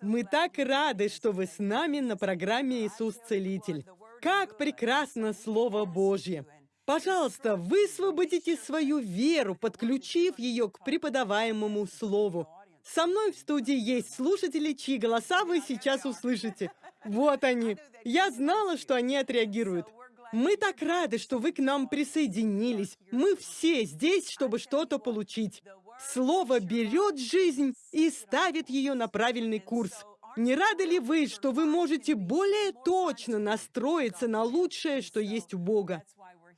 Мы так рады, что вы с нами на программе «Иисус Целитель». Как прекрасно Слово Божье! Пожалуйста, высвободите свою веру, подключив ее к преподаваемому Слову. Со мной в студии есть слушатели, чьи голоса вы сейчас услышите. Вот они. Я знала, что они отреагируют. Мы так рады, что вы к нам присоединились. Мы все здесь, чтобы что-то получить. Слово берет жизнь и ставит ее на правильный курс. Не рады ли вы, что вы можете более точно настроиться на лучшее, что есть у Бога?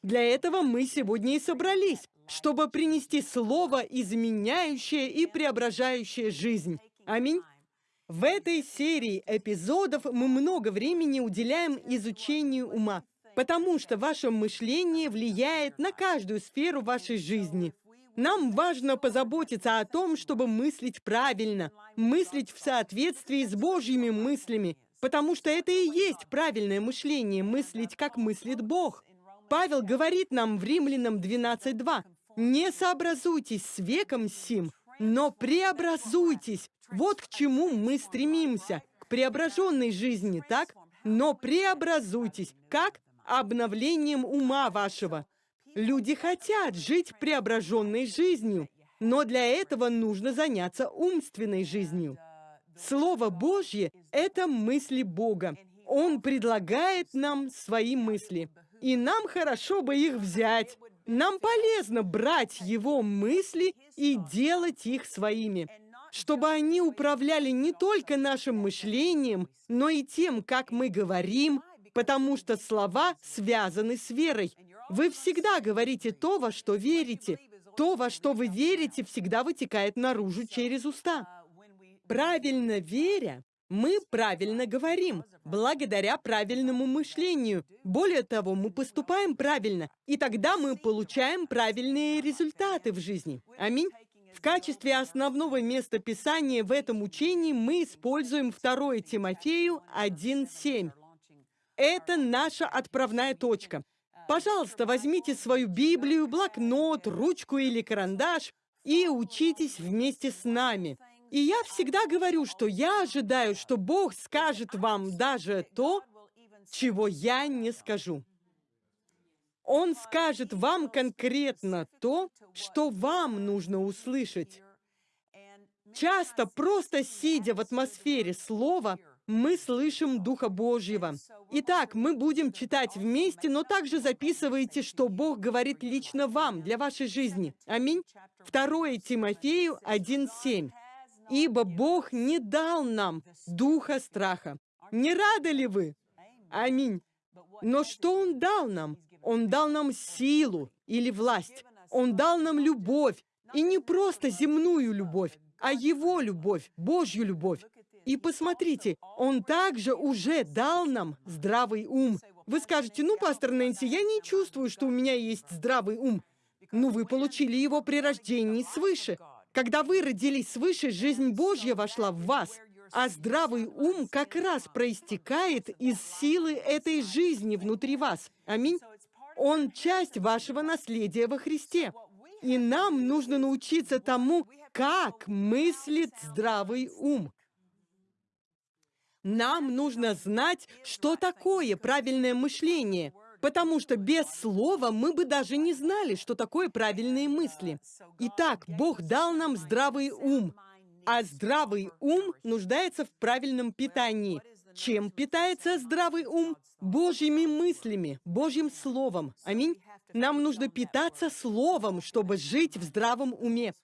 Для этого мы сегодня и собрались, чтобы принести Слово, изменяющее и преображающее жизнь. Аминь. В этой серии эпизодов мы много времени уделяем изучению ума, потому что ваше мышление влияет на каждую сферу вашей жизни. Нам важно позаботиться о том, чтобы мыслить правильно, мыслить в соответствии с Божьими мыслями, потому что это и есть правильное мышление, мыслить, как мыслит Бог. Павел говорит нам в Римлянам 12.2, «Не сообразуйтесь с веком сим, но преобразуйтесь». Вот к чему мы стремимся, к преображенной жизни, так? Но преобразуйтесь. Как? Обновлением ума вашего. Люди хотят жить преображенной жизнью, но для этого нужно заняться умственной жизнью. Слово Божье — это мысли Бога. Он предлагает нам свои мысли, и нам хорошо бы их взять. Нам полезно брать Его мысли и делать их своими, чтобы они управляли не только нашим мышлением, но и тем, как мы говорим, потому что слова связаны с верой. Вы всегда говорите то, во что верите. То, во что вы верите, всегда вытекает наружу через уста. Правильно веря, мы правильно говорим, благодаря правильному мышлению. Более того, мы поступаем правильно, и тогда мы получаем правильные результаты в жизни. Аминь. В качестве основного места Писания в этом учении мы используем 2 Тимофею 1.7. Это наша отправная точка. Пожалуйста, возьмите свою Библию, блокнот, ручку или карандаш и учитесь вместе с нами. И я всегда говорю, что я ожидаю, что Бог скажет вам даже то, чего я не скажу. Он скажет вам конкретно то, что вам нужно услышать. Часто, просто сидя в атмосфере слова, мы слышим Духа Божьего. Итак, мы будем читать вместе, но также записывайте, что Бог говорит лично вам, для вашей жизни. Аминь. 2 Тимофею 1.7. «Ибо Бог не дал нам духа страха». Не рады ли вы? Аминь. Но что Он дал нам? Он дал нам силу или власть. Он дал нам любовь. И не просто земную любовь, а Его любовь, Божью любовь. И посмотрите, Он также уже дал нам здравый ум. Вы скажете, ну, пастор Нэнси, я не чувствую, что у меня есть здравый ум. Ну, вы получили его при рождении свыше. Когда вы родились свыше, жизнь Божья вошла в вас. А здравый ум как раз проистекает из силы этой жизни внутри вас. Аминь. Он часть вашего наследия во Христе. И нам нужно научиться тому, как мыслит здравый ум. Нам нужно знать, что такое правильное мышление, потому что без слова мы бы даже не знали, что такое правильные мысли. Итак, Бог дал нам здравый ум, а здравый ум нуждается в правильном питании. Чем питается здравый ум? Божьими мыслями, Божьим Словом. Аминь. Нам нужно питаться Словом, чтобы жить в здравом уме.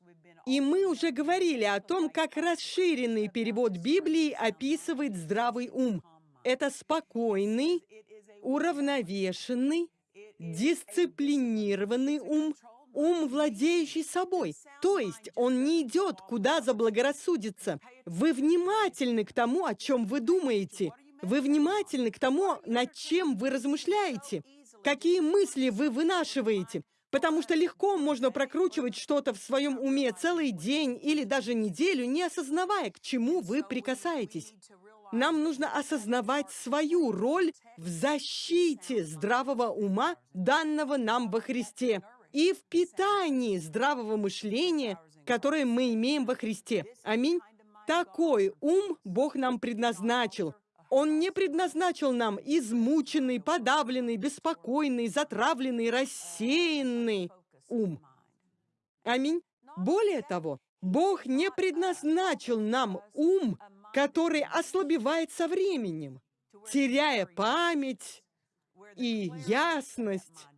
И мы уже говорили о том, как расширенный перевод Библии описывает здравый ум. Это спокойный, уравновешенный, дисциплинированный ум, ум, владеющий собой. То есть он не идет, куда заблагорассудится. Вы внимательны к тому, о чем вы думаете. Вы внимательны к тому, над чем вы размышляете. Какие мысли вы вынашиваете. Потому что легко можно прокручивать что-то в своем уме целый день или даже неделю, не осознавая, к чему вы прикасаетесь. Нам нужно осознавать свою роль в защите здравого ума, данного нам во Христе, и в питании здравого мышления, которое мы имеем во Христе. Аминь. Такой ум Бог нам предназначил. Он не предназначил нам измученный, подавленный, беспокойный, затравленный, рассеянный ум. Аминь. Более того, Бог не предназначил нам ум, который ослабевает со временем, теряя память и ясность.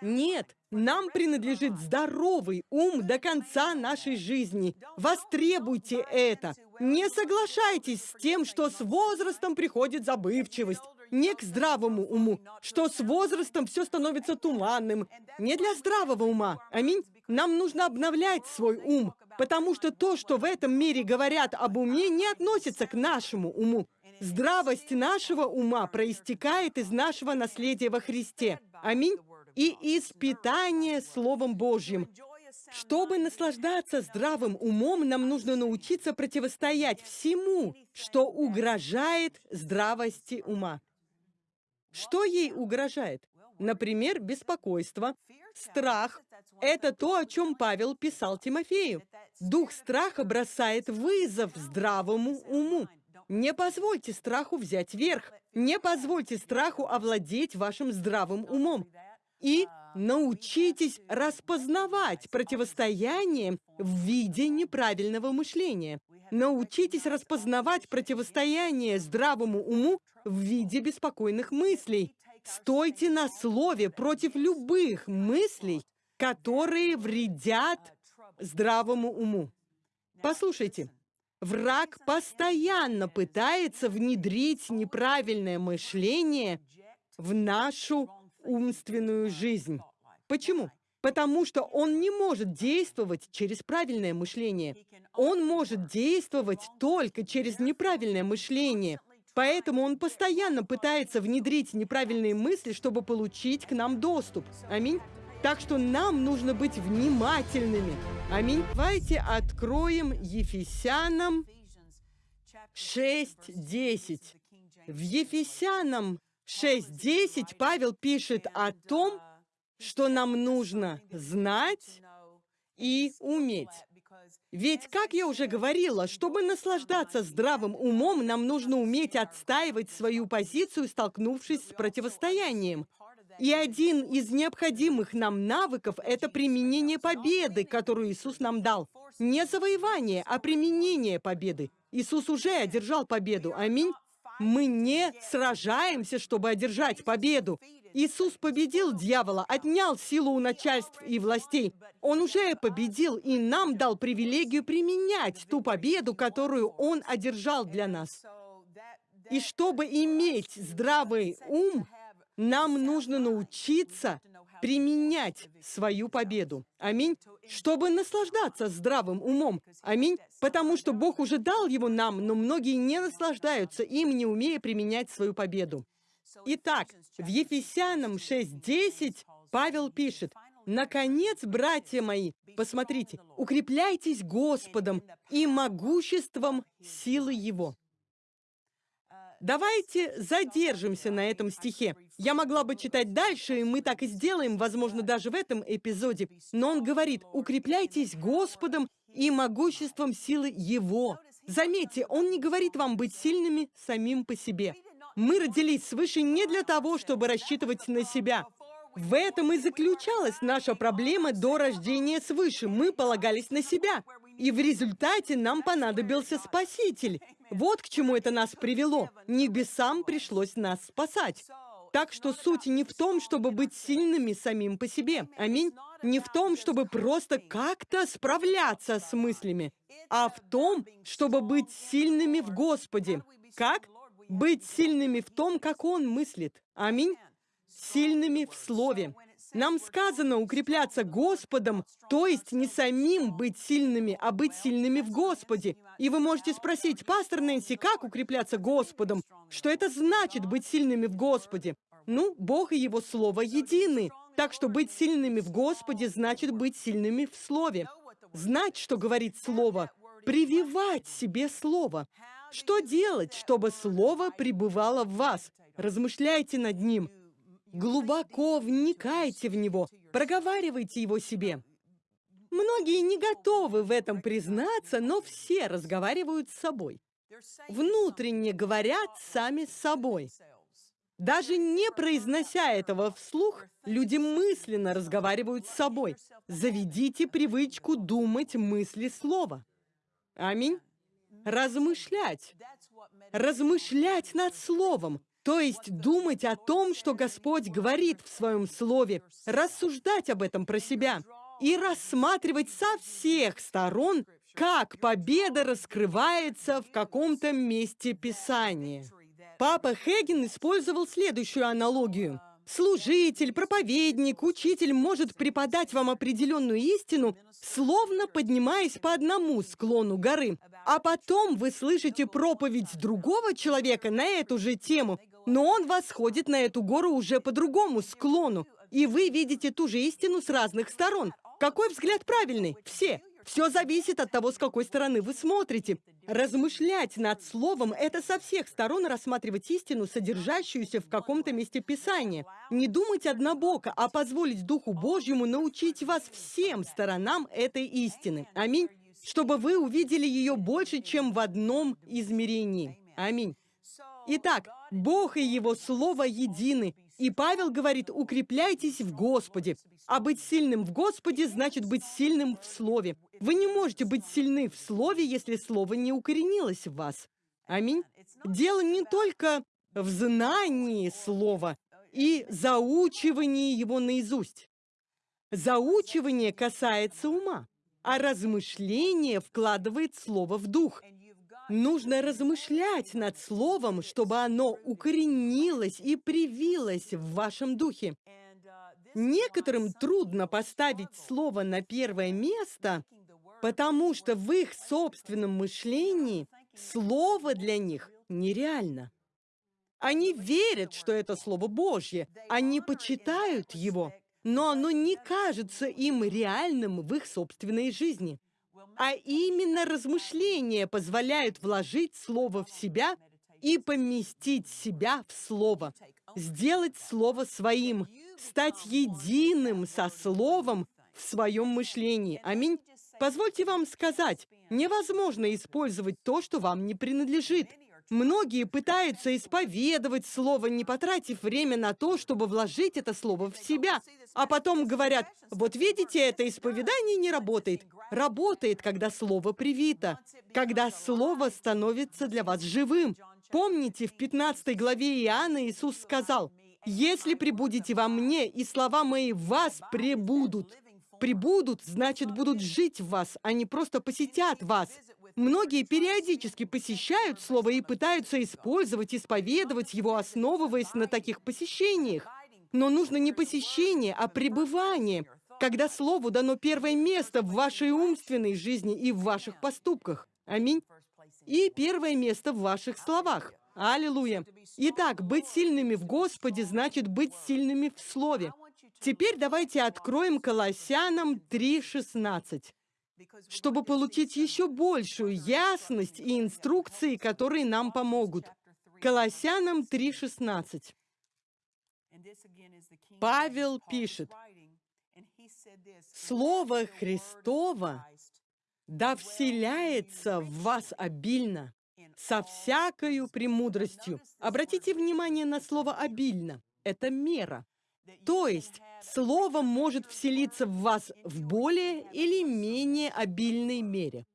Нет, нам принадлежит здоровый ум до конца нашей жизни. Востребуйте это. Не соглашайтесь с тем, что с возрастом приходит забывчивость. Не к здравому уму, что с возрастом все становится туманным. Не для здравого ума. Аминь. Нам нужно обновлять свой ум, потому что то, что в этом мире говорят об уме, не относится к нашему уму. Здравость нашего ума проистекает из нашего наследия во Христе. Аминь и испытание Словом Божьим. Чтобы наслаждаться здравым умом, нам нужно научиться противостоять всему, что угрожает здравости ума. Что ей угрожает? Например, беспокойство, страх. Это то, о чем Павел писал Тимофею. Дух страха бросает вызов здравому уму. Не позвольте страху взять верх. Не позвольте страху овладеть вашим здравым умом и научитесь распознавать противостояние в виде неправильного мышления. Научитесь распознавать противостояние здравому уму в виде беспокойных мыслей. Стойте на слове против любых мыслей, которые вредят здравому уму. Послушайте, враг постоянно пытается внедрить неправильное мышление в нашу умственную жизнь. Почему? Потому что он не может действовать через правильное мышление. Он может действовать только через неправильное мышление. Поэтому он постоянно пытается внедрить неправильные мысли, чтобы получить к нам доступ. Аминь. Так что нам нужно быть внимательными. Аминь. Давайте откроем Ефесянам 6.10. В Ефесянам 6.10 Павел пишет о том, что нам нужно знать и уметь. Ведь, как я уже говорила, чтобы наслаждаться здравым умом, нам нужно уметь отстаивать свою позицию, столкнувшись с противостоянием. И один из необходимых нам навыков – это применение победы, которую Иисус нам дал. Не завоевание, а применение победы. Иисус уже одержал победу. Аминь. Мы не сражаемся, чтобы одержать победу. Иисус победил дьявола, отнял силу у начальств и властей. Он уже победил и нам дал привилегию применять ту победу, которую Он одержал для нас. И чтобы иметь здравый ум, нам нужно научиться применять свою победу. Аминь. Чтобы наслаждаться здравым умом. Аминь. Потому что Бог уже дал его нам, но многие не наслаждаются им, не умея применять свою победу. Итак, в Ефесянам 6.10 Павел пишет, «Наконец, братья мои, посмотрите, укрепляйтесь Господом и могуществом силы Его». Давайте задержимся на этом стихе. Я могла бы читать дальше, и мы так и сделаем, возможно, даже в этом эпизоде. Но он говорит, укрепляйтесь Господом и могуществом силы Его. Заметьте, он не говорит вам быть сильными самим по себе. Мы родились свыше не для того, чтобы рассчитывать на себя. В этом и заключалась наша проблема до рождения свыше. Мы полагались на себя. И в результате нам понадобился Спаситель. Вот к чему это нас привело. Небесам пришлось нас спасать. Так что суть не в том, чтобы быть сильными самим по себе. Аминь. Не в том, чтобы просто как-то справляться с мыслями, а в том, чтобы быть сильными в Господе. Как? Быть сильными в том, как Он мыслит. Аминь. Сильными в Слове. Нам сказано укрепляться Господом, то есть не самим быть сильными, а быть сильными в Господе. И вы можете спросить, пастор Нэнси, как укрепляться Господом? Что это значит быть сильными в Господе? Ну, Бог и Его Слово едины. Так что быть сильными в Господе значит быть сильными в Слове. Знать, что говорит Слово, прививать себе Слово. Что делать, чтобы Слово пребывало в вас? Размышляйте над ним. Глубоко вникайте в него, проговаривайте его себе. Многие не готовы в этом признаться, но все разговаривают с собой. Внутренне говорят сами с собой. Даже не произнося этого вслух, люди мысленно разговаривают с собой. Заведите привычку думать мысли слова. Аминь. Размышлять. Размышлять над словом. То есть думать о том, что Господь говорит в своем слове, рассуждать об этом про себя и рассматривать со всех сторон, как победа раскрывается в каком-то месте Писания. Папа Хеген использовал следующую аналогию. Служитель, проповедник, учитель может преподать вам определенную истину, словно поднимаясь по одному склону горы, а потом вы слышите проповедь другого человека на эту же тему, но он восходит на эту гору уже по другому склону, и вы видите ту же истину с разных сторон. Какой взгляд правильный? Все. Все зависит от того, с какой стороны вы смотрите. Размышлять над словом – это со всех сторон рассматривать истину, содержащуюся в каком-то месте Писания. Не думать однобоко, а позволить Духу Божьему научить вас всем сторонам этой истины. Аминь. Чтобы вы увидели ее больше, чем в одном измерении. Аминь. Итак, Бог и Его Слово едины. И Павел говорит, укрепляйтесь в Господе. А быть сильным в Господе значит быть сильным в Слове. Вы не можете быть сильны в Слове, если Слово не укоренилось в вас. Аминь. Дело не только в знании Слова и заучивании его наизусть. Заучивание касается ума, а размышление вкладывает Слово в дух. Нужно размышлять над Словом, чтобы оно укоренилось и привилось в вашем духе. Некоторым трудно поставить Слово на первое место, потому что в их собственном мышлении Слово для них нереально. Они верят, что это Слово Божье, они почитают его, но оно не кажется им реальным в их собственной жизни. А именно размышления позволяют вложить слово в себя и поместить себя в слово, сделать слово своим, стать единым со словом в своем мышлении. Аминь. Позвольте вам сказать, невозможно использовать то, что вам не принадлежит. Многие пытаются исповедовать слово, не потратив время на то, чтобы вложить это слово в себя. А потом говорят, вот видите, это исповедание не работает. Работает, когда слово привито, когда слово становится для вас живым. Помните, в 15 главе Иоанна Иисус сказал, «Если прибудете во мне, и слова мои в вас пребудут». Прибудут, значит, будут жить в вас, а не просто посетят вас. Многие периодически посещают Слово и пытаются использовать, исповедовать его, основываясь на таких посещениях. Но нужно не посещение, а пребывание, когда Слову дано первое место в вашей умственной жизни и в ваших поступках. Аминь. И первое место в ваших словах. Аллилуйя. Итак, быть сильными в Господе значит быть сильными в Слове. Теперь давайте откроем Колоссянам 3.16 чтобы получить еще большую ясность и инструкции, которые нам помогут. Колоссянам 3.16. Павел пишет, «Слово Христово да вселяется в вас обильно, со всякою премудростью». Обратите внимание на слово «обильно». Это мера. То есть Слово может вселиться в вас в более или менее обильной мере.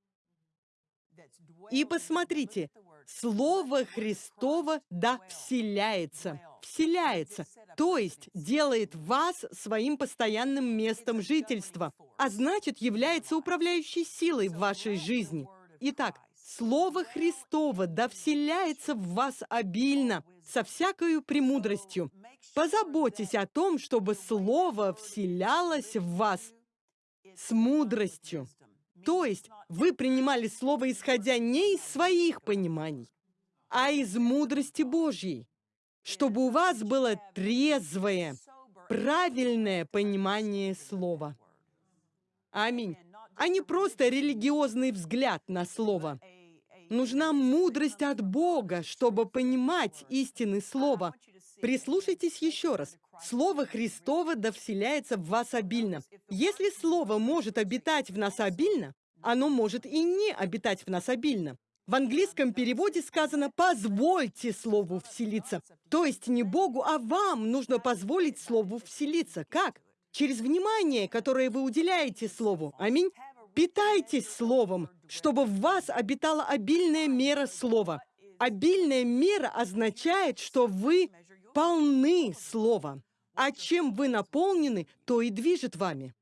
И посмотрите, Слово Христово да вселяется, вселяется, то есть делает вас своим постоянным местом жительства, а значит является управляющей силой в вашей жизни. Итак, Слово Христово да вселяется в вас обильно, со всякою премудростью, Позаботьтесь о том, чтобы Слово вселялось в вас с мудростью. То есть вы принимали Слово, исходя не из своих пониманий, а из мудрости Божьей, чтобы у вас было трезвое, правильное понимание Слова. Аминь. А не просто религиозный взгляд на Слово. Нужна мудрость от Бога, чтобы понимать истины Слова, Прислушайтесь еще раз. Слово Христово да в вас обильно. Если Слово может обитать в нас обильно, оно может и не обитать в нас обильно. В английском переводе сказано «позвольте Слову вселиться». То есть не Богу, а вам нужно позволить Слову вселиться. Как? Через внимание, которое вы уделяете Слову. Аминь. Питайтесь Словом, чтобы в вас обитала обильная мера Слова. Обильная мера означает, что вы полны Слова. А чем вы наполнены, то и движет вами.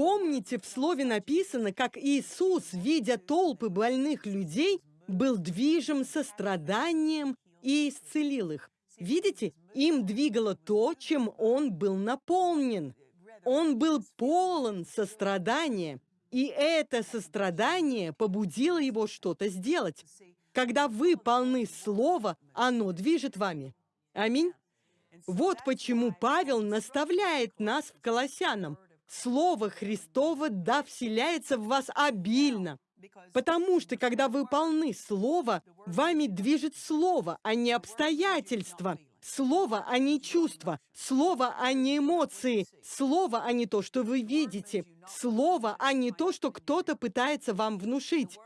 Помните, в Слове написано, как Иисус, видя толпы больных людей, был движим состраданием и исцелил их. Видите, им двигало то, чем Он был наполнен. Он был полон сострадания, и это сострадание побудило его что-то сделать. Когда вы полны Слова, оно движет вами. Аминь. Вот почему Павел наставляет нас в Колоссянам. Слово Христово да вселяется в вас обильно. Потому что, когда вы полны Слова, вами движет Слово, а не обстоятельства. Слово, а не чувства. Слово, а не эмоции. Слово, а не то, что вы видите. Слово, а не то, что кто-то пытается вам внушить.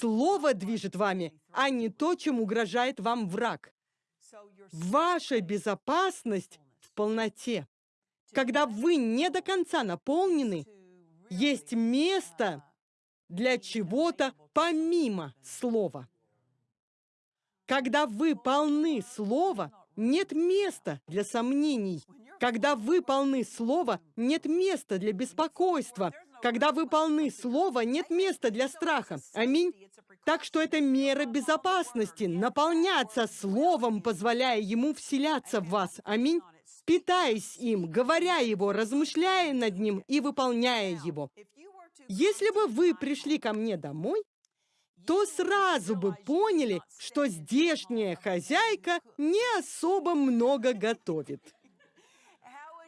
Слово движет вами, а не то, чем угрожает вам враг. Ваша безопасность в полноте. Когда вы не до конца наполнены, есть место для чего-то помимо слова. Когда вы полны слова, нет места для сомнений. Когда вы полны слова, нет места для беспокойства. Когда вы полны слова, нет места для страха. Аминь. Так что это мера безопасности, наполняться словом, позволяя ему вселяться в вас. Аминь питаясь им, говоря его, размышляя над ним и выполняя его. Если бы вы пришли ко мне домой, то сразу бы поняли, что здешняя хозяйка не особо много готовит.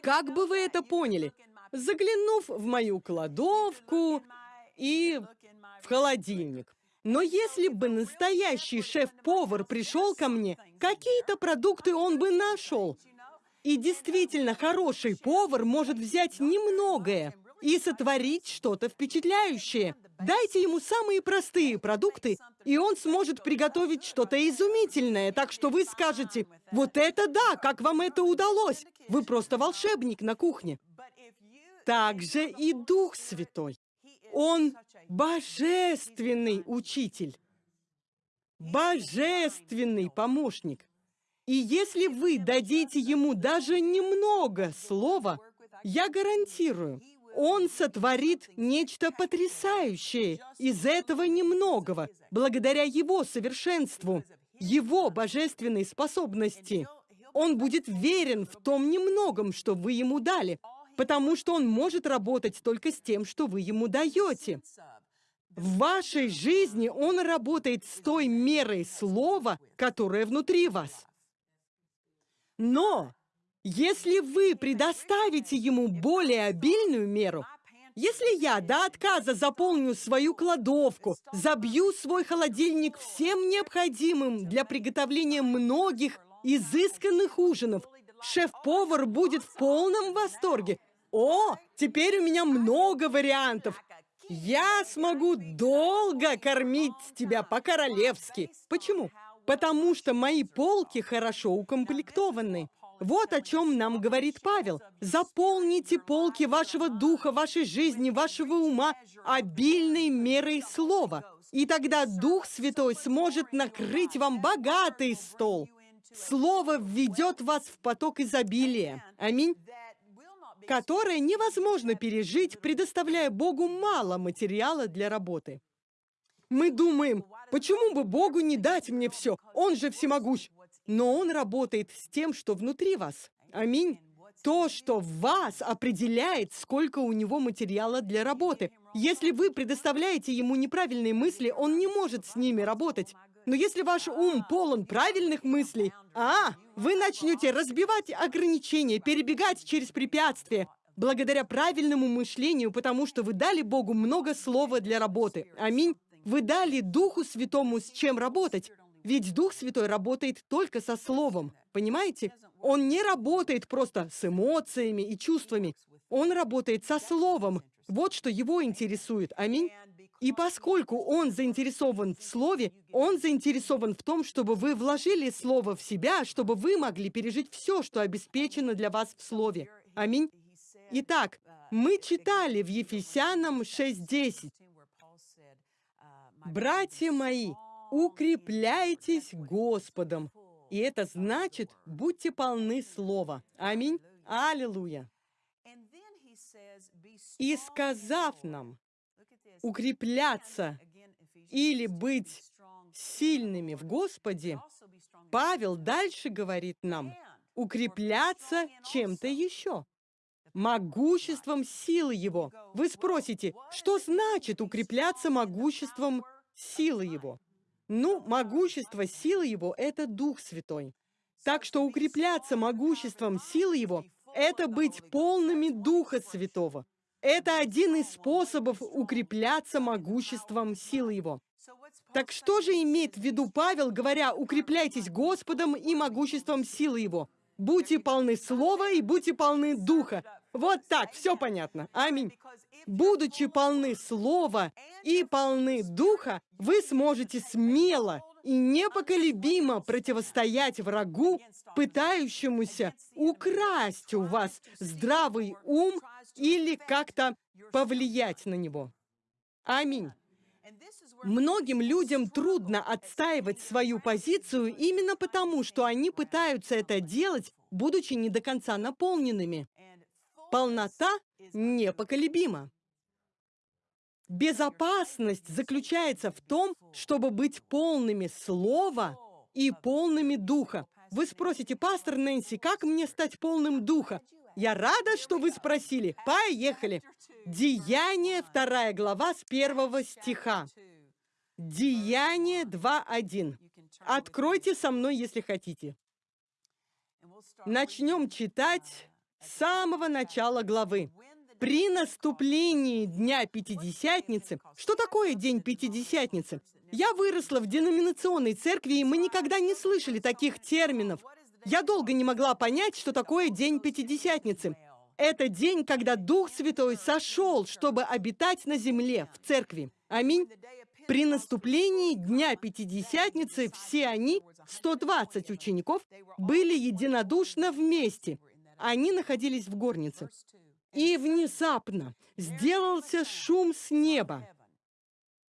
Как бы вы это поняли? Заглянув в мою кладовку и в холодильник. Но если бы настоящий шеф-повар пришел ко мне, какие-то продукты он бы нашел. И действительно, хороший повар может взять немногое и сотворить что-то впечатляющее. Дайте ему самые простые продукты, и он сможет приготовить что-то изумительное, так что вы скажете, вот это да, как вам это удалось? Вы просто волшебник на кухне. Также и Дух Святой. Он божественный учитель, божественный помощник. И если вы дадите ему даже немного слова, я гарантирую, он сотворит нечто потрясающее из этого немногого, благодаря его совершенству, его божественной способности. Он будет верен в том немногом, что вы ему дали, потому что он может работать только с тем, что вы ему даете. В вашей жизни он работает с той мерой слова, которая внутри вас. Но если вы предоставите ему более обильную меру, если я до отказа заполню свою кладовку, забью свой холодильник всем необходимым для приготовления многих изысканных ужинов, шеф-повар будет в полном восторге. О, теперь у меня много вариантов. Я смогу долго кормить тебя по-королевски. Почему? Потому что мои полки хорошо укомплектованы. Вот о чем нам говорит Павел. Заполните полки вашего духа, вашей жизни, вашего ума обильной мерой слова. И тогда Дух Святой сможет накрыть вам богатый стол. Слово введет вас в поток изобилия. Аминь. Которое невозможно пережить, предоставляя Богу мало материала для работы. Мы думаем, почему бы Богу не дать мне все? Он же всемогущ. Но Он работает с тем, что внутри вас. Аминь. То, что в вас определяет, сколько у него материала для работы. Если вы предоставляете ему неправильные мысли, он не может с ними работать. Но если ваш ум полон правильных мыслей, а, вы начнете разбивать ограничения, перебегать через препятствия, благодаря правильному мышлению, потому что вы дали Богу много слова для работы. Аминь. Вы дали Духу Святому с чем работать. Ведь Дух Святой работает только со Словом, понимаете? Он не работает просто с эмоциями и чувствами. Он работает со Словом. Вот что его интересует. Аминь. И поскольку он заинтересован в Слове, он заинтересован в том, чтобы вы вложили Слово в себя, чтобы вы могли пережить все, что обеспечено для вас в Слове. Аминь. Итак, мы читали в Ефесянам 6.10. «Братья мои, укрепляйтесь Господом». И это значит, будьте полны Слова. Аминь. Аллилуйя. И сказав нам, укрепляться или быть сильными в Господе, Павел дальше говорит нам, укрепляться чем-то еще. Могуществом силы Его. Вы спросите, что значит укрепляться могуществом силы Его? Ну, могущество силы Его – это Дух Святой. Так что укрепляться могуществом силы Его – это быть полными Духа Святого. Это один из способов укрепляться могуществом силы Его. Так что же имеет в виду Павел, говоря «укрепляйтесь Господом и могуществом силы Его»? Будьте полны Слова и будьте полны Духа. Вот так, все понятно. Аминь. Будучи полны Слова и полны Духа, вы сможете смело и непоколебимо противостоять врагу, пытающемуся украсть у вас здравый ум или как-то повлиять на него. Аминь. Многим людям трудно отстаивать свою позицию именно потому, что они пытаются это делать, будучи не до конца наполненными. Полнота непоколебима. Безопасность заключается в том, чтобы быть полными слова и полными духа. Вы спросите, пастор Нэнси, как мне стать полным духа? Я рада, что вы спросили. Поехали. Деяние, вторая глава, с первого стиха. Деяние 2.1. Откройте со мной, если хотите. Начнем читать с самого начала главы. При наступлении Дня Пятидесятницы... Что такое День Пятидесятницы? Я выросла в деноминационной церкви, и мы никогда не слышали таких терминов. Я долго не могла понять, что такое День Пятидесятницы. Это день, когда Дух Святой сошел, чтобы обитать на земле, в церкви. Аминь. При наступлении Дня Пятидесятницы все они, 120 учеников, были единодушно вместе. Они находились в горнице. И внезапно сделался шум с неба,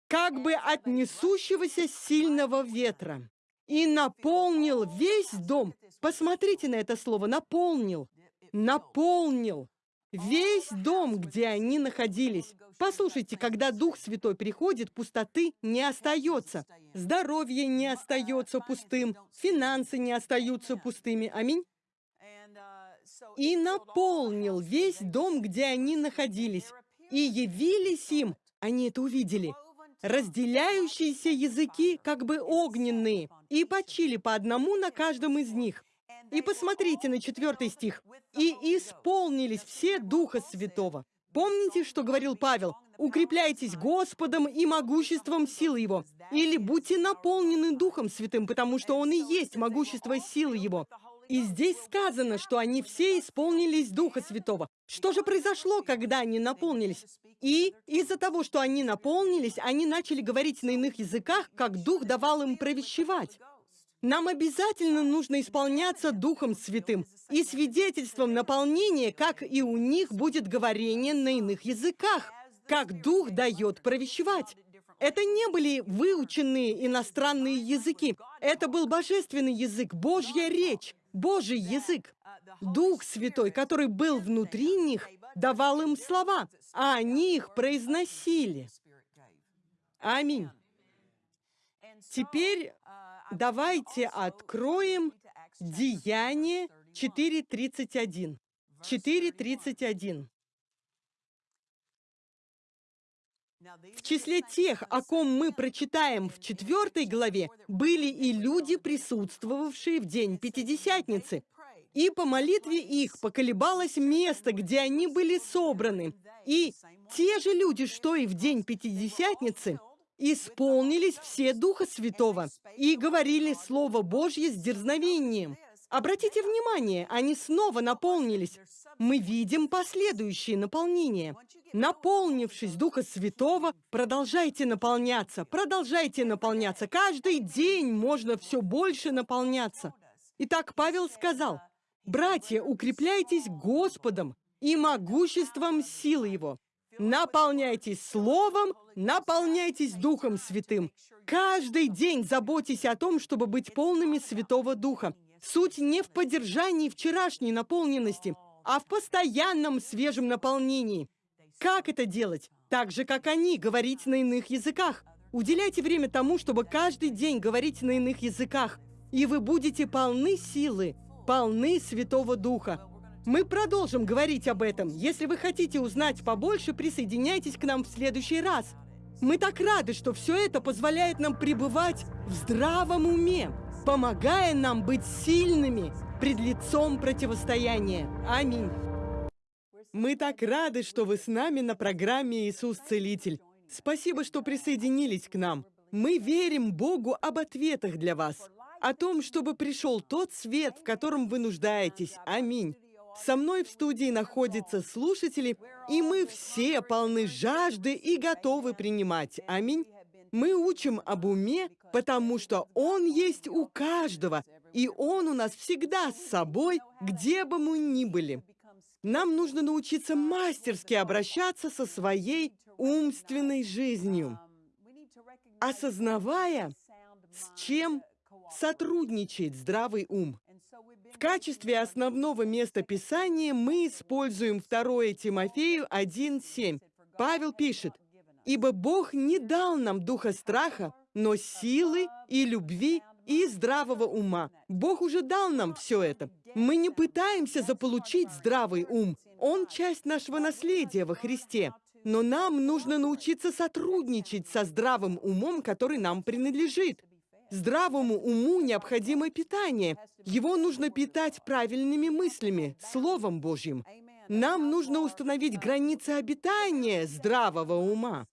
как бы от несущегося сильного ветра, и наполнил весь дом. Посмотрите на это слово «наполнил». Наполнил весь дом, где они находились. Послушайте, когда Дух Святой приходит, пустоты не остается. Здоровье не остается пустым, финансы не остаются пустыми. Аминь. И наполнил весь дом, где они находились. И явились им, они это увидели, разделяющиеся языки, как бы огненные, и почили по одному на каждом из них. И посмотрите на четвертый стих. «И исполнились все Духа Святого». Помните, что говорил Павел? «Укрепляйтесь Господом и могуществом силы Его». Или «Будьте наполнены Духом Святым, потому что Он и есть могущество силы Его». И здесь сказано, что они все исполнились Духа Святого. Что же произошло, когда они наполнились? И из-за того, что они наполнились, они начали говорить на иных языках, как Дух давал им провещевать. Нам обязательно нужно исполняться Духом Святым и свидетельством наполнения, как и у них будет говорение на иных языках, как Дух дает провещевать. Это не были выученные иностранные языки. Это был божественный язык, Божья речь. Божий язык. Дух Святой, который был внутри них, давал им слова, а они их произносили. Аминь. Теперь давайте откроем Деяние 4.31. 4.31. В числе тех, о ком мы прочитаем в четвертой главе, были и люди, присутствовавшие в день Пятидесятницы. И по молитве их поколебалось место, где они были собраны. И те же люди, что и в день Пятидесятницы, исполнились все Духа Святого и говорили Слово Божье с дерзновением. Обратите внимание, они снова наполнились. Мы видим последующие наполнения. Наполнившись Духа Святого, продолжайте наполняться, продолжайте наполняться. Каждый день можно все больше наполняться. Итак, Павел сказал, «Братья, укрепляйтесь Господом и могуществом силы Его. Наполняйтесь Словом, наполняйтесь Духом Святым. Каждый день заботьтесь о том, чтобы быть полными Святого Духа. Суть не в поддержании вчерашней наполненности, а в постоянном свежем наполнении. Как это делать? Так же, как они, говорить на иных языках. Уделяйте время тому, чтобы каждый день говорить на иных языках, и вы будете полны силы, полны Святого Духа. Мы продолжим говорить об этом. Если вы хотите узнать побольше, присоединяйтесь к нам в следующий раз. Мы так рады, что все это позволяет нам пребывать в здравом уме, помогая нам быть сильными пред лицом противостояния. Аминь. Мы так рады, что вы с нами на программе «Иисус Целитель». Спасибо, что присоединились к нам. Мы верим Богу об ответах для вас, о том, чтобы пришел тот свет, в котором вы нуждаетесь. Аминь. Со мной в студии находятся слушатели, и мы все полны жажды и готовы принимать. Аминь. Мы учим об уме, потому что он есть у каждого, и он у нас всегда с собой, где бы мы ни были. Нам нужно научиться мастерски обращаться со своей умственной жизнью, осознавая, с чем сотрудничает здравый ум. В качестве основного места Писания мы используем 2 Тимофею 1.7. Павел пишет, «Ибо Бог не дал нам духа страха, но силы и любви и здравого ума. Бог уже дал нам все это. Мы не пытаемся заполучить здравый ум. Он часть нашего наследия во Христе. Но нам нужно научиться сотрудничать со здравым умом, который нам принадлежит. Здравому уму необходимо питание. Его нужно питать правильными мыслями, Словом Божьим. Нам нужно установить границы обитания здравого ума.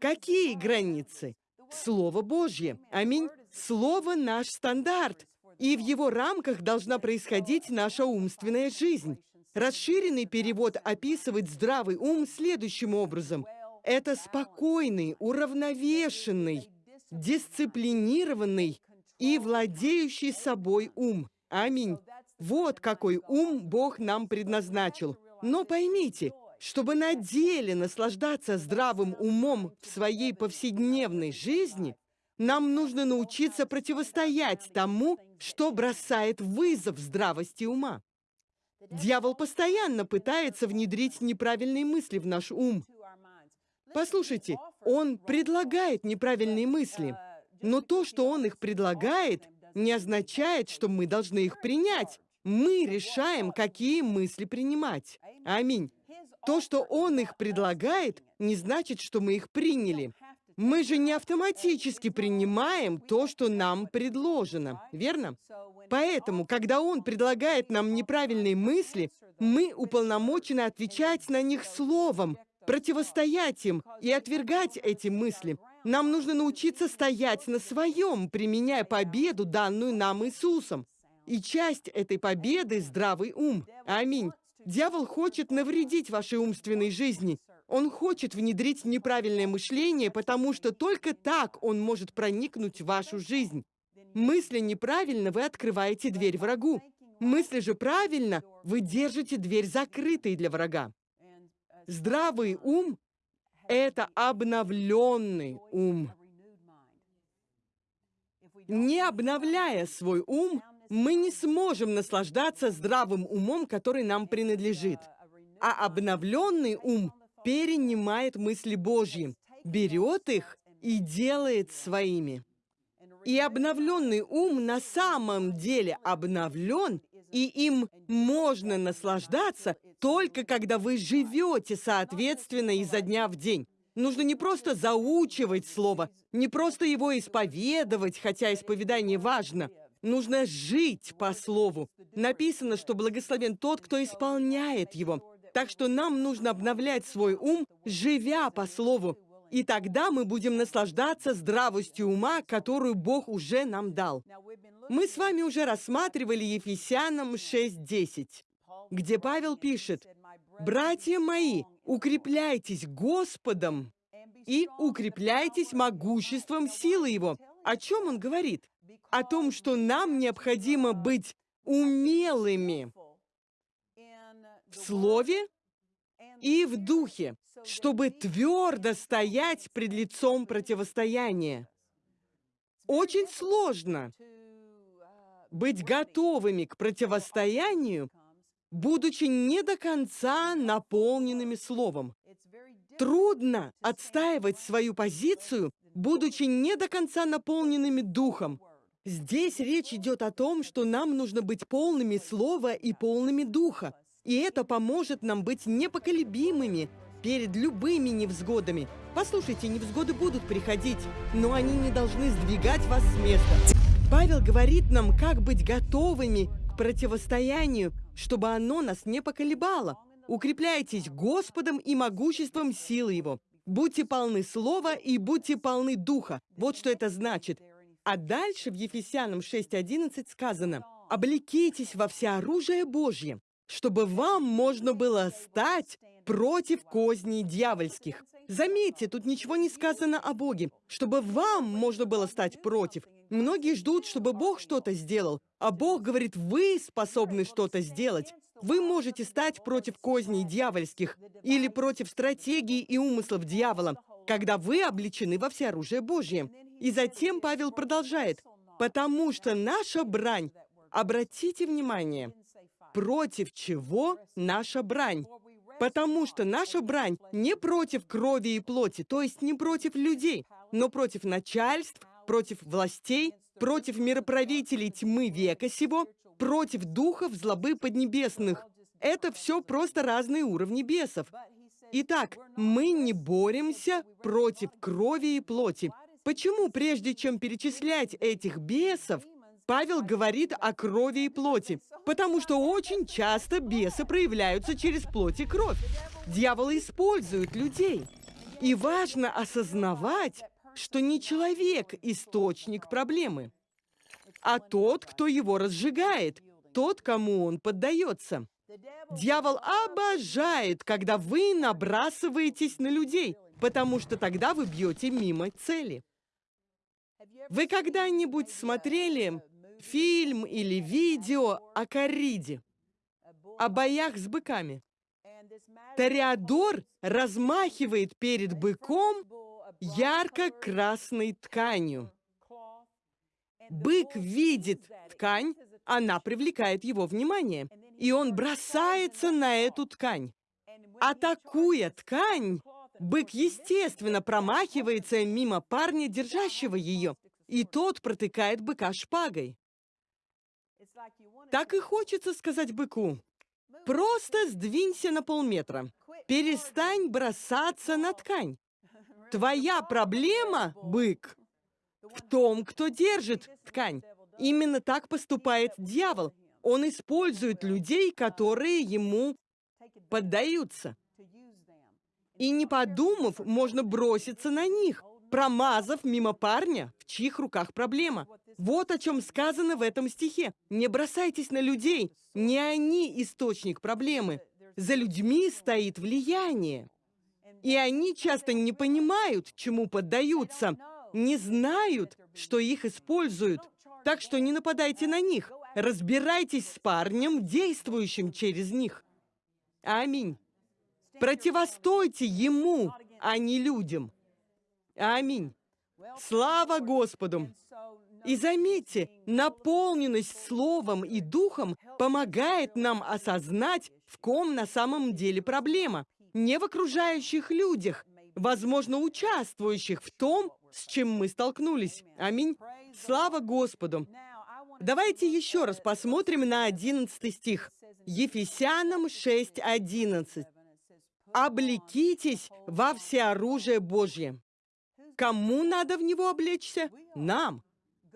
Какие границы? Слово Божье. Аминь. Слово — наш стандарт. И в его рамках должна происходить наша умственная жизнь. Расширенный перевод описывает здравый ум следующим образом. Это спокойный, уравновешенный, дисциплинированный и владеющий собой ум. Аминь. Вот какой ум Бог нам предназначил. Но поймите, чтобы на деле наслаждаться здравым умом в своей повседневной жизни, нам нужно научиться противостоять тому, что бросает вызов здравости ума. Дьявол постоянно пытается внедрить неправильные мысли в наш ум. Послушайте, он предлагает неправильные мысли, но то, что он их предлагает, не означает, что мы должны их принять. Мы решаем, какие мысли принимать. Аминь. То, что он их предлагает, не значит, что мы их приняли. Мы же не автоматически принимаем то, что нам предложено, верно? Поэтому, когда он предлагает нам неправильные мысли, мы уполномочены отвечать на них словом, противостоять им и отвергать эти мысли. Нам нужно научиться стоять на своем, применяя победу, данную нам Иисусом. И часть этой победы – здравый ум. Аминь. Дьявол хочет навредить вашей умственной жизни. Он хочет внедрить неправильное мышление, потому что только так он может проникнуть в вашу жизнь. Мысли неправильно, вы открываете дверь врагу. Мысли же правильно, вы держите дверь закрытой для врага. Здравый ум — это обновленный ум. Не обновляя свой ум, мы не сможем наслаждаться здравым умом, который нам принадлежит. А обновленный ум перенимает мысли Божьи, берет их и делает своими. И обновленный ум на самом деле обновлен и им можно наслаждаться только когда вы живете соответственно изо дня в день. Нужно не просто заучивать слово, не просто его исповедовать, хотя исповедание важно. Нужно жить по слову. Написано, что благословен тот, кто исполняет его. Так что нам нужно обновлять свой ум, живя по слову. И тогда мы будем наслаждаться здравостью ума, которую Бог уже нам дал. Мы с вами уже рассматривали Ефесянам 6.10, где Павел пишет, «Братья мои, укрепляйтесь Господом и укрепляйтесь могуществом силы Его». О чем он говорит? О том, что нам необходимо быть умелыми в слове и в духе, чтобы твердо стоять пред лицом противостояния. Очень сложно быть готовыми к противостоянию, будучи не до конца наполненными словом. Трудно отстаивать свою позицию, будучи не до конца наполненными духом. Здесь речь идет о том, что нам нужно быть полными слова и полными духа. И это поможет нам быть непоколебимыми перед любыми невзгодами. Послушайте, невзгоды будут приходить, но они не должны сдвигать вас с места. Павел говорит нам, как быть готовыми к противостоянию, чтобы оно нас не поколебало. Укрепляйтесь Господом и могуществом силы Его. Будьте полны слова и будьте полны духа. Вот что это значит. А дальше в Ефесянам 6.11 сказано, «Облекитесь во всеоружие Божье, чтобы вам можно было стать против козней дьявольских». Заметьте, тут ничего не сказано о Боге, чтобы вам можно было стать против. Многие ждут, чтобы Бог что-то сделал, а Бог говорит, вы способны что-то сделать. Вы можете стать против козней дьявольских или против стратегии и умыслов дьявола, когда вы обличены во всеоружие Божье. И затем Павел продолжает, «Потому что наша брань, обратите внимание, против чего наша брань? Потому что наша брань не против крови и плоти, то есть не против людей, но против начальств, против властей, против мироправителей тьмы века сего, против духов злобы поднебесных. Это все просто разные уровни бесов. Итак, мы не боремся против крови и плоти. Почему, прежде чем перечислять этих бесов, Павел говорит о крови и плоти? Потому что очень часто бесы проявляются через плоть и кровь. Дьявол использует людей. И важно осознавать, что не человек – источник проблемы, а тот, кто его разжигает, тот, кому он поддается. Дьявол обожает, когда вы набрасываетесь на людей, потому что тогда вы бьете мимо цели. Вы когда-нибудь смотрели фильм или видео о корриде, о боях с быками? Тореадор размахивает перед быком ярко-красной тканью. Бык видит ткань, она привлекает его внимание, и он бросается на эту ткань. Атакуя ткань, бык, естественно, промахивается мимо парня, держащего ее, и тот протыкает быка шпагой. Так и хочется сказать быку, просто сдвинься на полметра, перестань бросаться на ткань. Твоя проблема, бык, в том, кто держит ткань. Именно так поступает дьявол. Он использует людей, которые ему поддаются. И не подумав, можно броситься на них, промазав мимо парня, в чьих руках проблема. Вот о чем сказано в этом стихе. Не бросайтесь на людей, не они источник проблемы. За людьми стоит влияние. И они часто не понимают, чему поддаются, не знают, что их используют. Так что не нападайте на них. Разбирайтесь с парнем, действующим через них. Аминь. Противостойте ему, а не людям. Аминь. Слава Господу! И заметьте, наполненность Словом и Духом помогает нам осознать, в ком на самом деле проблема. Не в окружающих людях, возможно, участвующих в том, с чем мы столкнулись. Аминь. Слава Господу. Давайте еще раз посмотрим на 11 стих. Ефесянам 6.11. «Облекитесь во всеоружие Божье». Кому надо в него облечься? Нам.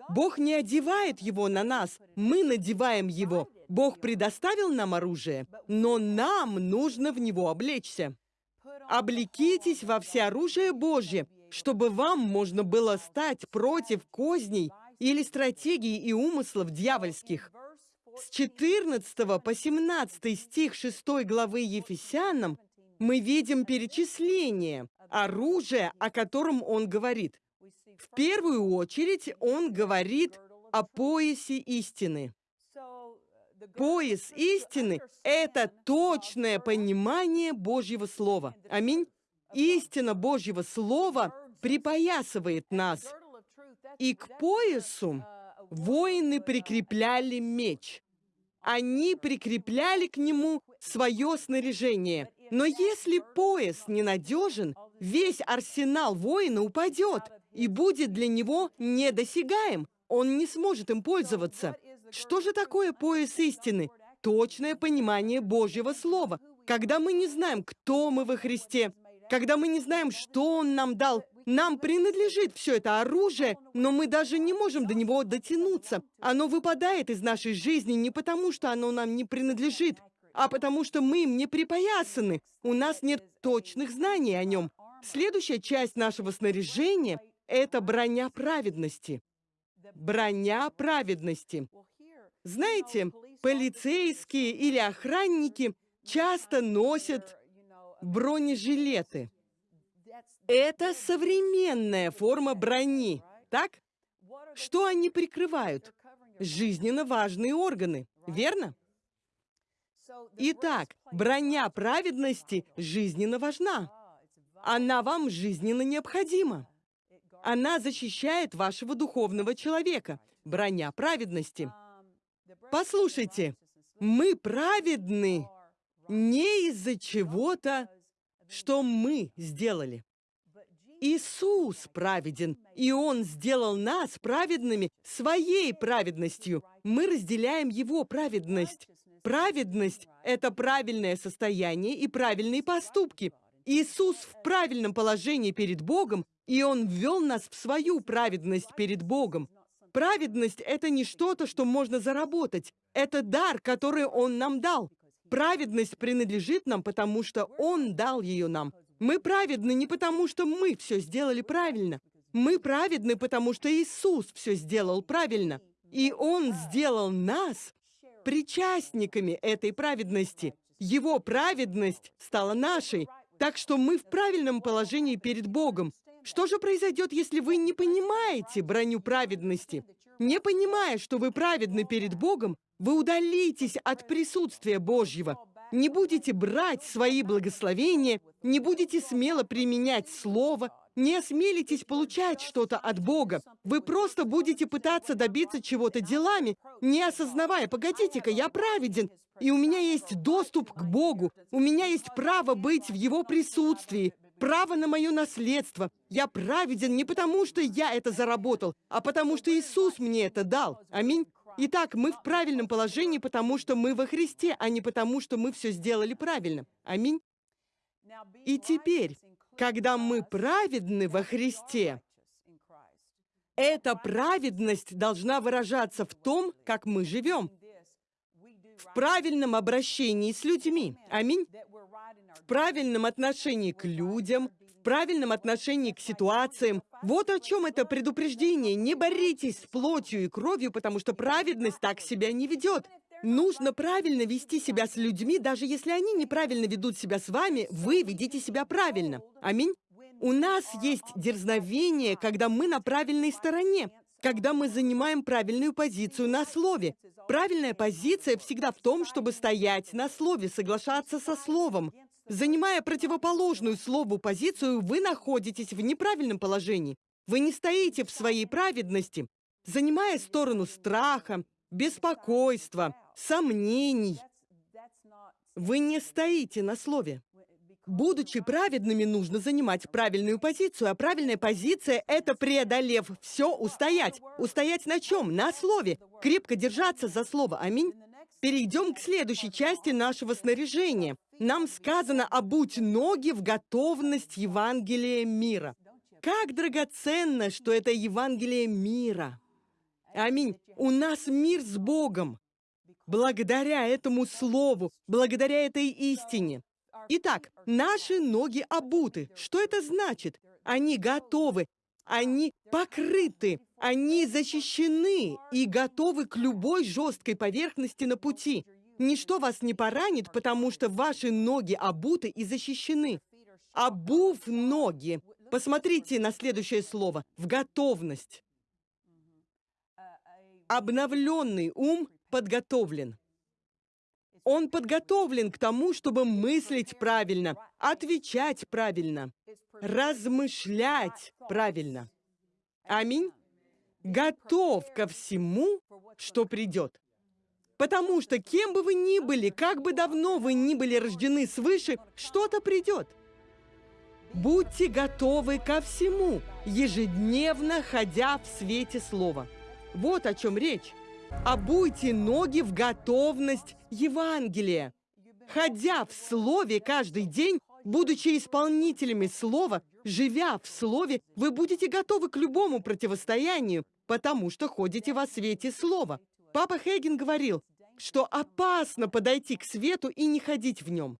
Бог не одевает его на нас, мы надеваем его. Бог предоставил нам оружие, но нам нужно в него облечься. Облекитесь во всеоружие Божье, чтобы вам можно было стать против козней или стратегий и умыслов дьявольских. С 14 по 17 стих 6 главы Ефесянам мы видим перечисление оружия, о котором он говорит. В первую очередь он говорит о поясе истины. Пояс истины – это точное понимание Божьего Слова. Аминь. Истина Божьего Слова припоясывает нас. И к поясу воины прикрепляли меч. Они прикрепляли к нему свое снаряжение. Но если пояс ненадежен, весь арсенал воина упадет и будет для него недосягаем. Он не сможет им пользоваться. Что же такое пояс истины? Точное понимание Божьего Слова. Когда мы не знаем, кто мы во Христе, когда мы не знаем, что Он нам дал, нам принадлежит все это оружие, но мы даже не можем до него дотянуться. Оно выпадает из нашей жизни не потому, что оно нам не принадлежит, а потому что мы им не припоясаны. У нас нет точных знаний о нем. Следующая часть нашего снаряжения – это броня праведности. Броня праведности. Знаете, полицейские или охранники часто носят бронежилеты. Это современная форма брони, так? Что они прикрывают? Жизненно важные органы, верно? Итак, броня праведности жизненно важна. Она вам жизненно необходима. Она защищает вашего духовного человека. Броня праведности. Послушайте, мы праведны не из-за чего-то, что мы сделали. Иисус праведен, и Он сделал нас праведными своей праведностью. Мы разделяем Его праведность. Праведность – это правильное состояние и правильные поступки. Иисус в правильном положении перед Богом, и Он ввел нас в свою праведность перед Богом. Праведность – это не что-то, что можно заработать. Это дар, который Он нам дал. Праведность принадлежит нам, потому что Он дал ее нам. Мы праведны не потому, что мы все сделали правильно. Мы праведны, потому что Иисус все сделал правильно. И Он сделал нас причастниками этой праведности. Его праведность стала нашей. Так что мы в правильном положении перед Богом. Что же произойдет, если вы не понимаете броню праведности? Не понимая, что вы праведны перед Богом, вы удалитесь от присутствия Божьего не будете брать свои благословения, не будете смело применять Слово, не осмелитесь получать что-то от Бога. Вы просто будете пытаться добиться чего-то делами, не осознавая, погодите-ка, я праведен, и у меня есть доступ к Богу, у меня есть право быть в Его присутствии, право на мое наследство. Я праведен не потому, что я это заработал, а потому, что Иисус мне это дал. Аминь. Итак, мы в правильном положении, потому что мы во Христе, а не потому, что мы все сделали правильно. Аминь. И теперь, когда мы праведны во Христе, эта праведность должна выражаться в том, как мы живем, в правильном обращении с людьми. Аминь. В правильном отношении к людям, правильном отношении к ситуациям. Вот о чем это предупреждение. Не боритесь с плотью и кровью, потому что праведность так себя не ведет. Нужно правильно вести себя с людьми, даже если они неправильно ведут себя с вами, вы ведите себя правильно. Аминь. У нас есть дерзновение, когда мы на правильной стороне, когда мы занимаем правильную позицию на слове. Правильная позиция всегда в том, чтобы стоять на слове, соглашаться со словом. Занимая противоположную слову позицию, вы находитесь в неправильном положении. Вы не стоите в своей праведности. Занимая сторону страха, беспокойства, сомнений, вы не стоите на слове. Будучи праведными, нужно занимать правильную позицию, а правильная позиция — это, преодолев все, устоять. Устоять на чем? На слове. Крепко держаться за слово. Аминь. Перейдем к следующей части нашего снаряжения. Нам сказано «обуть ноги в готовность Евангелия мира». Как драгоценно, что это Евангелие мира. Аминь. У нас мир с Богом. Благодаря этому слову, благодаря этой истине. Итак, наши ноги обуты. Что это значит? Они готовы, они покрыты, они защищены и готовы к любой жесткой поверхности на пути. Ничто вас не поранит, потому что ваши ноги обуты и защищены. Обув ноги. Посмотрите на следующее слово. В готовность. Обновленный ум подготовлен. Он подготовлен к тому, чтобы мыслить правильно, отвечать правильно, размышлять правильно. Аминь. Готов ко всему, что придет. Потому что кем бы вы ни были, как бы давно вы ни были рождены свыше, что-то придет. Будьте готовы ко всему, ежедневно ходя в свете слова. Вот о чем речь. Обуйте ноги в готовность Евангелия. Ходя в Слове каждый день, будучи исполнителями Слова, живя в Слове, вы будете готовы к любому противостоянию, потому что ходите во свете Слова. Папа Хейген говорил, что опасно подойти к свету и не ходить в нем.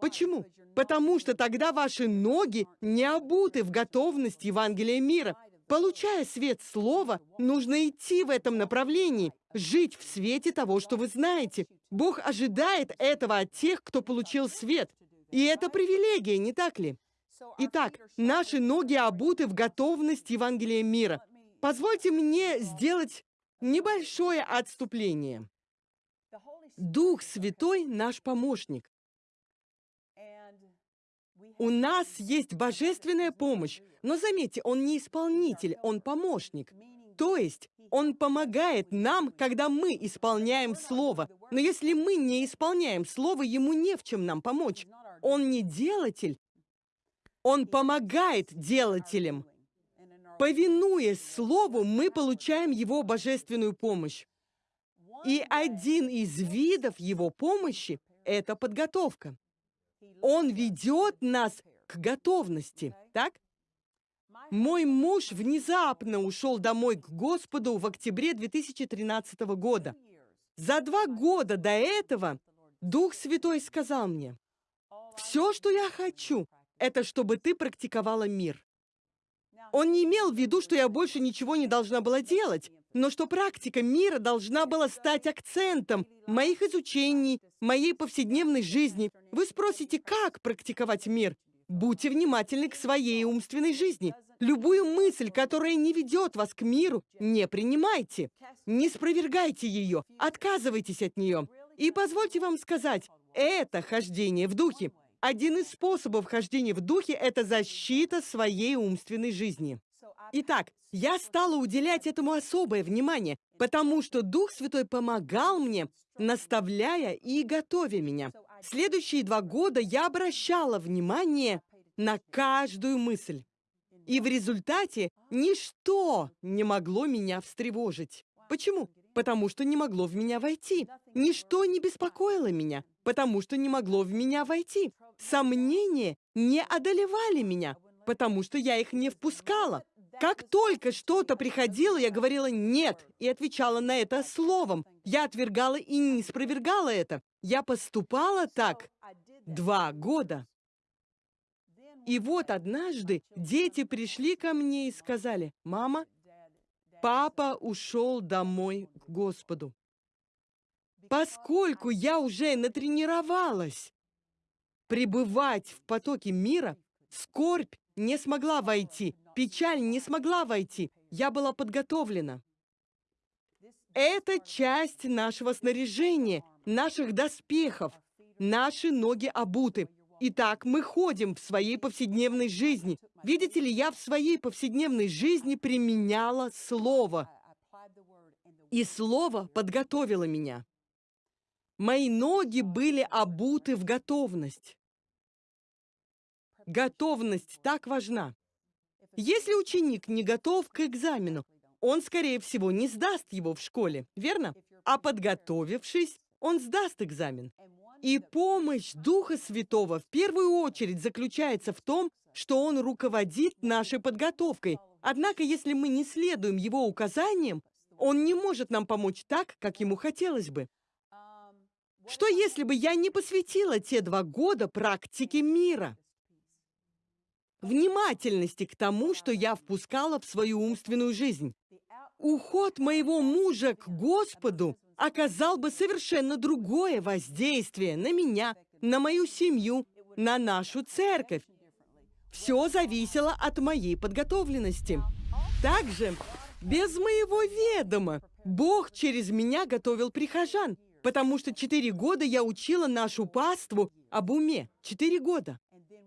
Почему? Потому что тогда ваши ноги не обуты в готовность Евангелия мира. Получая свет слова, нужно идти в этом направлении, жить в свете того, что вы знаете. Бог ожидает этого от тех, кто получил свет. И это привилегия, не так ли? Итак, наши ноги обуты в готовность Евангелия мира. Позвольте мне сделать небольшое отступление. Дух Святой – наш помощник. У нас есть божественная помощь, но заметьте, он не исполнитель, он помощник. То есть он помогает нам, когда мы исполняем Слово. Но если мы не исполняем Слово, ему не в чем нам помочь. Он не делатель, он помогает делателям. Повинуясь Слову, мы получаем Его божественную помощь. И один из видов Его помощи – это подготовка. Он ведет нас к готовности, так? Мой муж внезапно ушел домой к Господу в октябре 2013 года. За два года до этого Дух Святой сказал мне, «Все, что я хочу, это чтобы ты практиковала мир». Он не имел в виду, что я больше ничего не должна была делать, но что практика мира должна была стать акцентом моих изучений, моей повседневной жизни. Вы спросите, как практиковать мир? Будьте внимательны к своей умственной жизни. Любую мысль, которая не ведет вас к миру, не принимайте. Не спровергайте ее, отказывайтесь от нее. И позвольте вам сказать, это хождение в духе. Один из способов хождения в духе – это защита своей умственной жизни. Итак, я стала уделять этому особое внимание, потому что Дух Святой помогал мне, наставляя и готовя меня. Следующие два года я обращала внимание на каждую мысль. И в результате ничто не могло меня встревожить. Почему? Потому что не могло в меня войти. Ничто не беспокоило меня, потому что не могло в меня войти. Сомнения не одолевали меня, потому что я их не впускала. Как только что-то приходило, я говорила «нет» и отвечала на это словом. Я отвергала и не спровергала это. Я поступала так два года. И вот однажды дети пришли ко мне и сказали, «Мама, папа ушел домой к Господу». Поскольку я уже натренировалась пребывать в потоке мира, скорбь не смогла войти, печаль не смогла войти. Я была подготовлена. Это часть нашего снаряжения, наших доспехов. Наши ноги обуты. Итак, мы ходим в своей повседневной жизни. Видите ли, я в своей повседневной жизни применяла Слово. И Слово подготовило меня. Мои ноги были обуты в готовность. Готовность так важна. Если ученик не готов к экзамену, он, скорее всего, не сдаст его в школе, верно? А подготовившись, он сдаст экзамен. И помощь Духа Святого в первую очередь заключается в том, что Он руководит нашей подготовкой. Однако, если мы не следуем Его указаниям, Он не может нам помочь так, как Ему хотелось бы. Что если бы я не посвятила те два года практике мира? Внимательности к тому, что я впускала в свою умственную жизнь. Уход моего мужа к Господу оказал бы совершенно другое воздействие на меня, на мою семью, на нашу церковь. Все зависело от моей подготовленности. Также, без моего ведома, Бог через меня готовил прихожан, потому что четыре года я учила нашу паству об уме. Четыре года.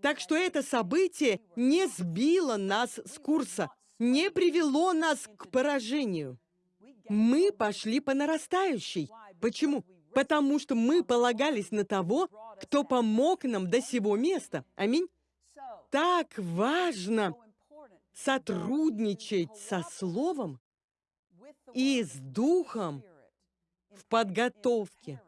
Так что это событие не сбило нас с курса, не привело нас к поражению. Мы пошли по нарастающей. Почему? Потому что мы полагались на того, кто помог нам до сего места. Аминь. Так важно сотрудничать со Словом и с Духом в подготовке.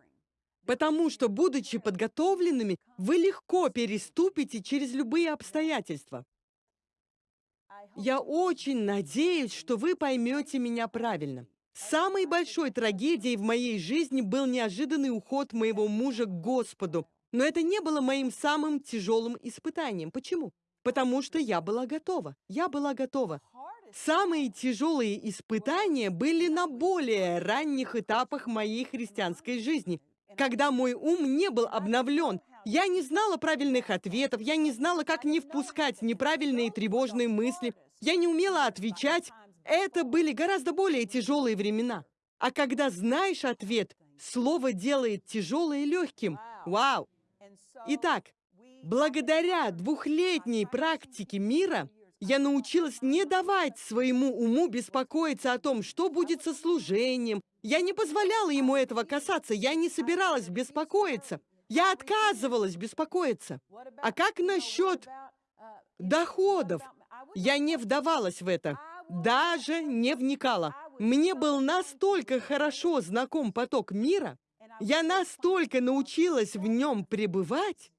Потому что, будучи подготовленными, вы легко переступите через любые обстоятельства. Я очень надеюсь, что вы поймете меня правильно. Самой большой трагедией в моей жизни был неожиданный уход моего мужа к Господу. Но это не было моим самым тяжелым испытанием. Почему? Потому что я была готова. Я была готова. Самые тяжелые испытания были на более ранних этапах моей христианской жизни, когда мой ум не был обновлен. Я не знала правильных ответов, я не знала, как не впускать неправильные тревожные мысли, я не умела отвечать. Это были гораздо более тяжелые времена. А когда знаешь ответ, слово делает тяжелое легким. Вау! Итак, благодаря двухлетней практике мира, я научилась не давать своему уму беспокоиться о том, что будет со служением. Я не позволяла ему этого касаться, я не собиралась беспокоиться. Я отказывалась беспокоиться. А как насчет доходов? Я не вдавалась в это, даже не вникала. Мне был настолько хорошо знаком поток мира, я настолько научилась в нем пребывать,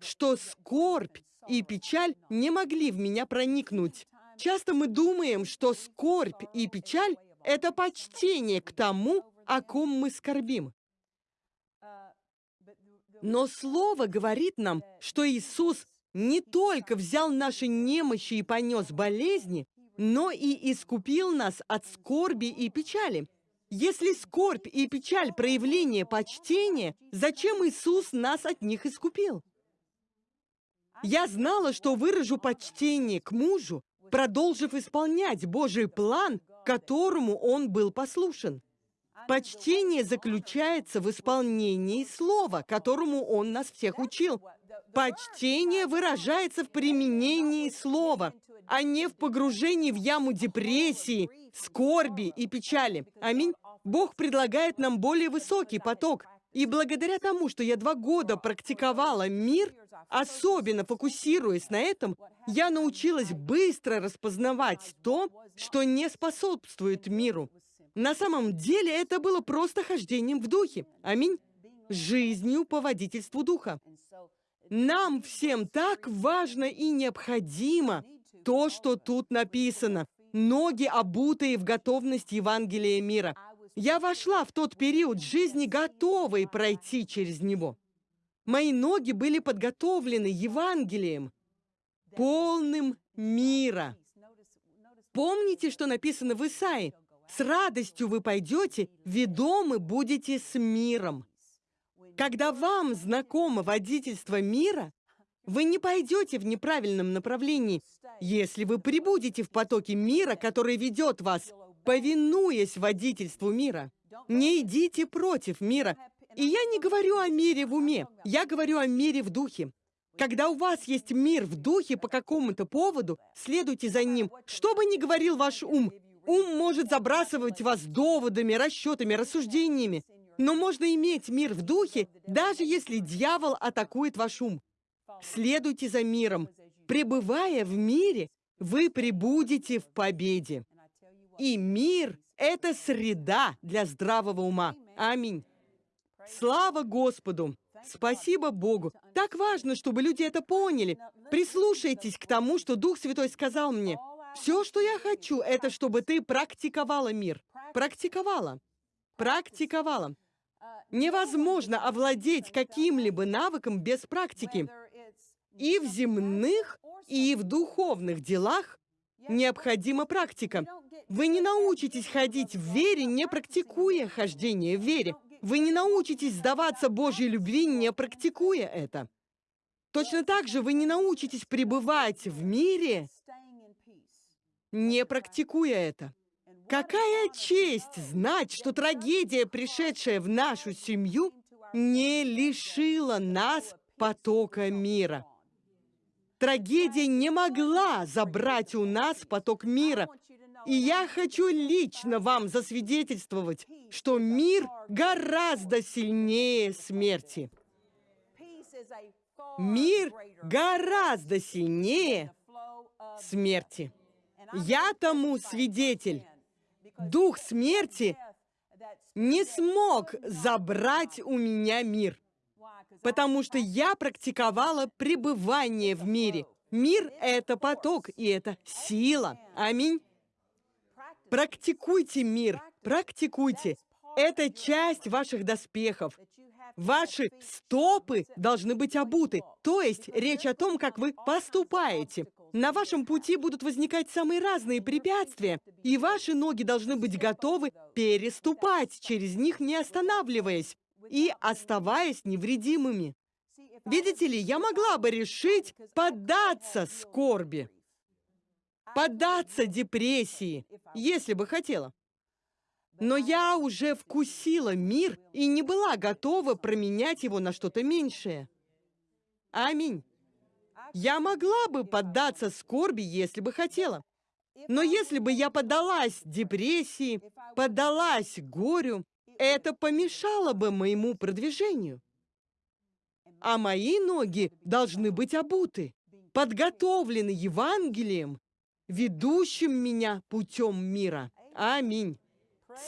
что скорбь и печаль не могли в меня проникнуть. Часто мы думаем, что скорбь и печаль – это почтение к тому, о ком мы скорбим. Но Слово говорит нам, что Иисус не только взял наши немощи и понес болезни, но и искупил нас от скорби и печали. Если скорбь и печаль – проявление почтения, зачем Иисус нас от них искупил? Я знала, что выражу почтение к мужу, продолжив исполнять Божий план, которому он был послушен. Почтение заключается в исполнении слова, которому он нас всех учил. Почтение выражается в применении слова, а не в погружении в яму депрессии, скорби и печали. Аминь. Бог предлагает нам более высокий поток. И благодаря тому, что я два года практиковала мир – Особенно фокусируясь на этом, я научилась быстро распознавать то, что не способствует миру. На самом деле это было просто хождением в духе. Аминь. Жизнью по водительству духа. Нам всем так важно и необходимо то, что тут написано. Ноги, обутые в готовность Евангелия мира. Я вошла в тот период жизни, готовой пройти через него. Мои ноги были подготовлены Евангелием, полным мира. Помните, что написано в Исаии? «С радостью вы пойдете, ведомы будете с миром». Когда вам знакомо водительство мира, вы не пойдете в неправильном направлении, если вы прибудете в потоке мира, который ведет вас, повинуясь водительству мира. Не идите против мира, и я не говорю о мире в уме, я говорю о мире в духе. Когда у вас есть мир в духе по какому-то поводу, следуйте за ним. Что бы ни говорил ваш ум, ум может забрасывать вас доводами, расчетами, рассуждениями. Но можно иметь мир в духе, даже если дьявол атакует ваш ум. Следуйте за миром. Пребывая в мире, вы пребудете в победе. И мир – это среда для здравого ума. Аминь. Слава Господу! Спасибо Богу! Так важно, чтобы люди это поняли. Прислушайтесь к тому, что Дух Святой сказал мне. Все, что я хочу, это чтобы ты практиковала мир. Практиковала. Практиковала. Невозможно овладеть каким-либо навыком без практики. И в земных, и в духовных делах необходима практика. Вы не научитесь ходить в вере, не практикуя хождение в вере. Вы не научитесь сдаваться Божьей любви, не практикуя это. Точно так же вы не научитесь пребывать в мире, не практикуя это. Какая честь знать, что трагедия, пришедшая в нашу семью, не лишила нас потока мира. Трагедия не могла забрать у нас поток мира. И я хочу лично вам засвидетельствовать, что мир гораздо сильнее смерти. Мир гораздо сильнее смерти. Я тому свидетель. Дух смерти не смог забрать у меня мир, потому что я практиковала пребывание в мире. Мир — это поток, и это сила. Аминь. Практикуйте мир, практикуйте. Это часть ваших доспехов. Ваши стопы должны быть обуты, то есть речь о том, как вы поступаете. На вашем пути будут возникать самые разные препятствия, и ваши ноги должны быть готовы переступать через них, не останавливаясь и оставаясь невредимыми. Видите ли, я могла бы решить поддаться скорби, поддаться депрессии, если бы хотела. Но я уже вкусила мир и не была готова променять его на что-то меньшее. Аминь. Я могла бы поддаться скорби, если бы хотела. Но если бы я поддалась депрессии, поддалась горю, это помешало бы моему продвижению. А мои ноги должны быть обуты, подготовлены Евангелием, ведущим меня путем мира. Аминь.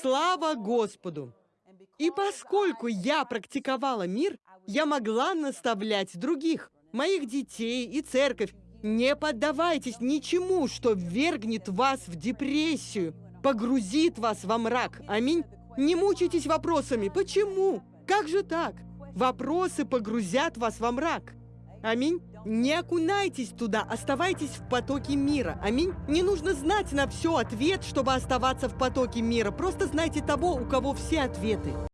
Слава Господу! И поскольку я практиковала мир, я могла наставлять других, моих детей и церковь. Не поддавайтесь ничему, что ввергнет вас в депрессию, погрузит вас во мрак. Аминь. Не мучайтесь вопросами. Почему? Как же так? Вопросы погрузят вас во мрак. Аминь. Не окунайтесь туда, оставайтесь в потоке мира. Аминь. Не нужно знать на все ответ, чтобы оставаться в потоке мира. Просто знайте того, у кого все ответы.